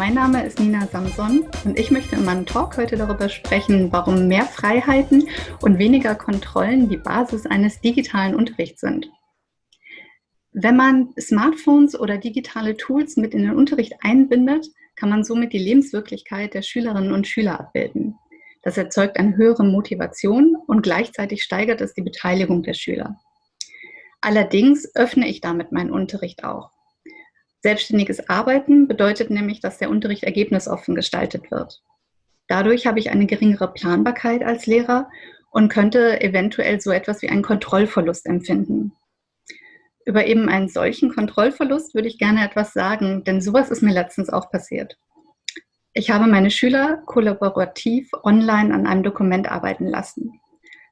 Mein Name ist Nina Samson und ich möchte in meinem Talk heute darüber sprechen, warum mehr Freiheiten und weniger Kontrollen die Basis eines digitalen Unterrichts sind. Wenn man Smartphones oder digitale Tools mit in den Unterricht einbindet, kann man somit die Lebenswirklichkeit der Schülerinnen und Schüler abbilden. Das erzeugt eine höhere Motivation und gleichzeitig steigert es die Beteiligung der Schüler. Allerdings öffne ich damit meinen Unterricht auch. Selbstständiges Arbeiten bedeutet nämlich, dass der Unterricht ergebnisoffen gestaltet wird. Dadurch habe ich eine geringere Planbarkeit als Lehrer und könnte eventuell so etwas wie einen Kontrollverlust empfinden. Über eben einen solchen Kontrollverlust würde ich gerne etwas sagen, denn sowas ist mir letztens auch passiert. Ich habe meine Schüler kollaborativ online an einem Dokument arbeiten lassen.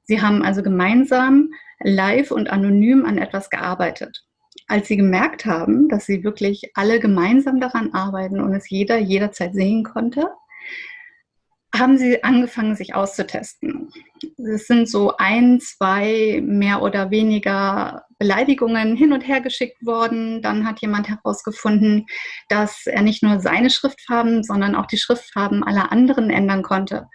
Sie haben also gemeinsam, live und anonym an etwas gearbeitet als sie gemerkt haben, dass sie wirklich alle gemeinsam daran arbeiten und es jeder jederzeit sehen konnte, haben sie angefangen, sich auszutesten. Es sind so ein, zwei mehr oder weniger Beleidigungen hin und her geschickt worden. Dann hat jemand herausgefunden, dass er nicht nur seine Schriftfarben, sondern auch die Schriftfarben aller anderen ändern konnte.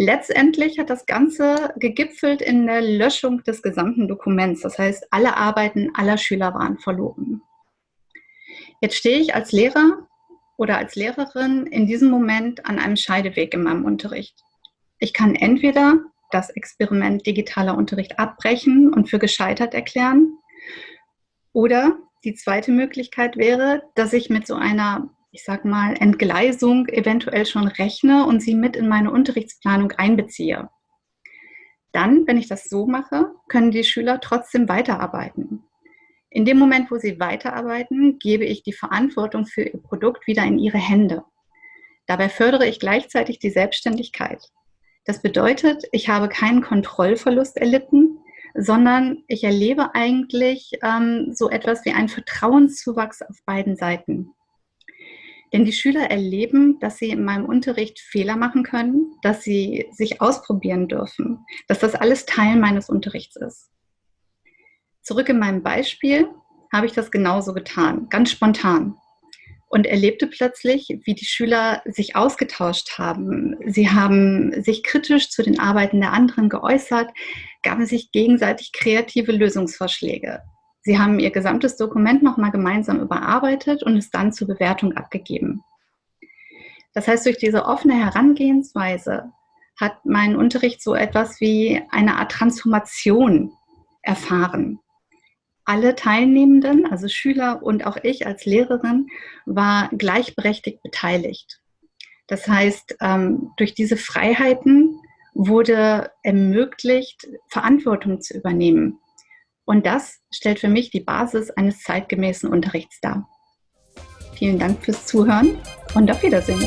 Letztendlich hat das Ganze gegipfelt in der Löschung des gesamten Dokuments. Das heißt, alle Arbeiten aller Schüler waren verloren. Jetzt stehe ich als Lehrer oder als Lehrerin in diesem Moment an einem Scheideweg in meinem Unterricht. Ich kann entweder das Experiment digitaler Unterricht abbrechen und für gescheitert erklären oder die zweite Möglichkeit wäre, dass ich mit so einer ich sag mal, Entgleisung eventuell schon rechne und sie mit in meine Unterrichtsplanung einbeziehe. Dann, wenn ich das so mache, können die Schüler trotzdem weiterarbeiten. In dem Moment, wo sie weiterarbeiten, gebe ich die Verantwortung für ihr Produkt wieder in ihre Hände. Dabei fördere ich gleichzeitig die Selbstständigkeit. Das bedeutet, ich habe keinen Kontrollverlust erlitten, sondern ich erlebe eigentlich ähm, so etwas wie einen Vertrauenszuwachs auf beiden Seiten. Denn die Schüler erleben, dass sie in meinem Unterricht Fehler machen können, dass sie sich ausprobieren dürfen, dass das alles Teil meines Unterrichts ist. Zurück in meinem Beispiel habe ich das genauso getan, ganz spontan. Und erlebte plötzlich, wie die Schüler sich ausgetauscht haben. Sie haben sich kritisch zu den Arbeiten der anderen geäußert, gaben sich gegenseitig kreative Lösungsvorschläge. Sie haben Ihr gesamtes Dokument nochmal gemeinsam überarbeitet und es dann zur Bewertung abgegeben. Das heißt, durch diese offene Herangehensweise hat mein Unterricht so etwas wie eine Art Transformation erfahren. Alle Teilnehmenden, also Schüler und auch ich als Lehrerin, war gleichberechtigt beteiligt. Das heißt, ähm, durch diese Freiheiten wurde ermöglicht, Verantwortung zu übernehmen. Und das stellt für mich die Basis eines zeitgemäßen Unterrichts dar. Vielen Dank fürs Zuhören und auf Wiedersehen.